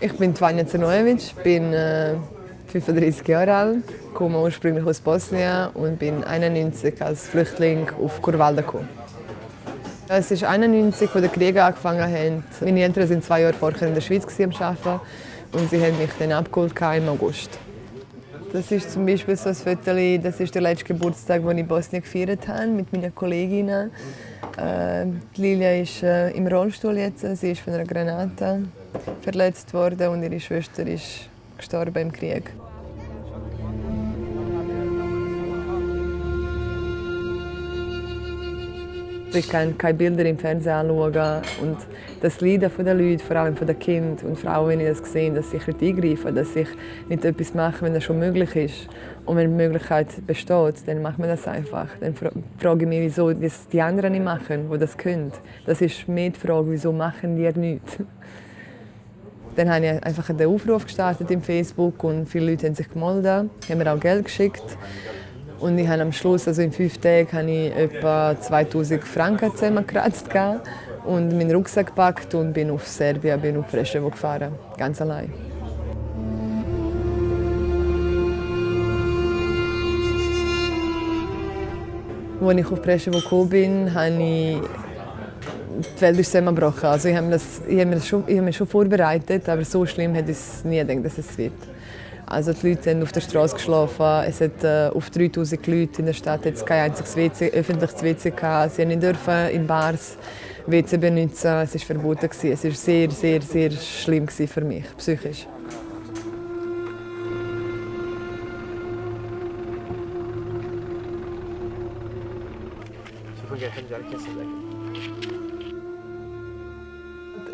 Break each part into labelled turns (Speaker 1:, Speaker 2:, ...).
Speaker 1: Ich bin Tvanja Zernojevic, bin äh, 35 Jahre alt, komme ursprünglich aus Bosnien und bin 91 als Flüchtling auf Kurvalda gekommen. Es ist 91, als der Krieg angefangen hat. Meine Eltern waren zwei Jahre vorher in der Schweiz am Arbeiten und sie haben mich dann abgeholt im August. Das ist zum Beispiel so ein Foto, das ist der letzte Geburtstag, den ich in Bosnien gefeiert habe mit meinen Kolleginnen. Äh, Lilia ist äh, im Rollstuhl jetzt, sie ist von einer Granate verletzt worden und ihre Schwester ist gestorben im Krieg. Ich kann keine Bilder im Fernsehen anschauen und das Leiden der Leute, vor allem den Kindern und Frauen, wenn ich das sehe, dass ich eingreife, dass ich nicht etwas mache, wenn das schon möglich ist. Und wenn die Möglichkeit besteht, dann macht man das einfach. Dann frage ich mich, wieso das die anderen nicht machen, die das können. Das ist mehr die Frage, wieso machen die nichts. Dann habe ich einfach einen Aufruf gestartet im Facebook und viele Leute haben sich gemeldet, haben mir auch Geld geschickt. Und ich habe am Schluss, also in fünf Tagen, habe ich etwa 2000 Franken zusammengekratzt und meinen Rucksack gepackt und bin auf Serbien, bin auf Preševo gefahren, ganz allein. Als ich auf Preševo gekommen bin, habe ich die Welt ist zusammengebrochen. Also ich habe, das, ich habe, mich schon, ich habe mich schon vorbereitet, aber so schlimm hätte ich nie gedacht, dass es wird. Also die Leute haben auf der Straße geschlafen. Es hat äh, auf 3000 Leute in der Stadt jetzt kein einziges WC, öffentliches WC gehabt. Sie haben dürfen in Bars WC benutzen. Es war verboten. Es war sehr, sehr, sehr schlimm für mich, psychisch.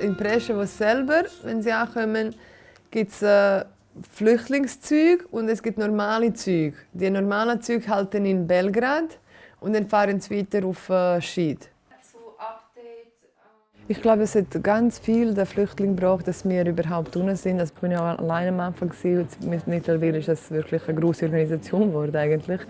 Speaker 1: In Preševo selber, wenn sie ankommen, gibt es äh, Flüchtlingszüge und es gibt normale Züge. Die normalen Züge halten in Belgrad und dann fahren sie weiter auf äh, Schied. Ich glaube, es hat ganz viel der Flüchtling braucht, dass wir überhaupt unten sind. Das bin ja alleine am Anfang gewesen. Mittlerweile ist das wirklich eine große Organisation geworden eigentlich.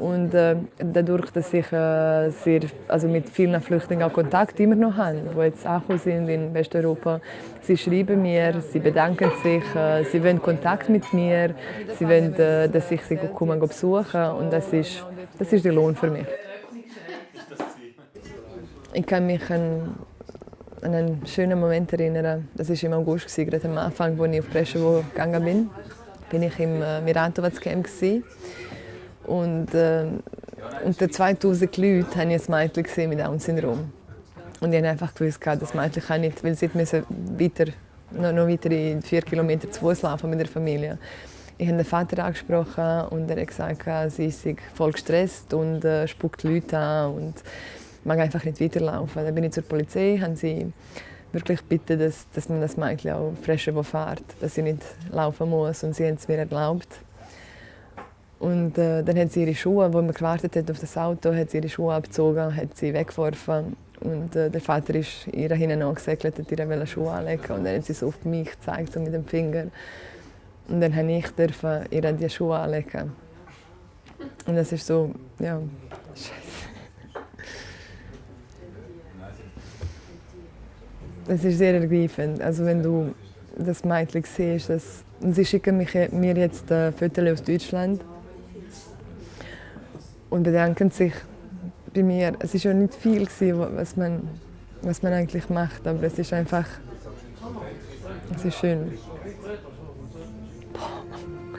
Speaker 1: Und äh, dadurch, dass ich äh, sehr, also mit vielen Flüchtlingen auch Kontakt immer noch habe, die jetzt angekommen sind in Westeuropa, sie schreiben mir, sie bedanken sich, äh, sie wollen Kontakt mit mir, sie wollen, äh, dass ich sie komme besuchen und das ist, das ist der Lohn für mich. Ich kann mich an, an einen schönen Moment erinnern. Das war im August, gerade am Anfang, als ich auf Preševo gegangen bin. bin ich im äh, Miratovac Camp. Und äh, unter 2000 Leuten habe ich ein Mädchen mit Down-Syndrom. Und ich habe einfach gewusst, das Mädchen kann nicht, weil sie weiter, noch, noch weitere vier Kilometer zu Fuß laufen mit der Familie. Ich habe den Vater angesprochen und er hat gesagt, sie ist voll gestresst und äh, spuckt Leute an und mag einfach nicht weiterlaufen. Dann bin ich zur Polizei, haben sie wirklich bitten, dass, dass man das Mädchen auch frischer fährt, dass sie nicht laufen muss und sie haben es mir erlaubt. Und äh, dann hat sie ihre Schuhe, wo man gewartet hat auf das Auto, hat sie ihre Schuhe abgezogen, hat sie weggeworfen. Und äh, der Vater ist ihr hinten angesegelt, hat ihr Schuhe anlegen und dann hat sie so auf mich gezeigt, so mit dem Finger. Und dann durfte ich dürfen ihr die Schuhe anlegen. Und das ist so, ja, scheiße. Das ist sehr ergreifend. Also wenn du das Mädchen siehst, das, sie schicken mich, mir jetzt äh, Fotos aus Deutschland und bedanken sich bei mir. Es war ja nicht viel, gewesen, was, man, was man eigentlich macht, aber es ist einfach es ist schön. Boah.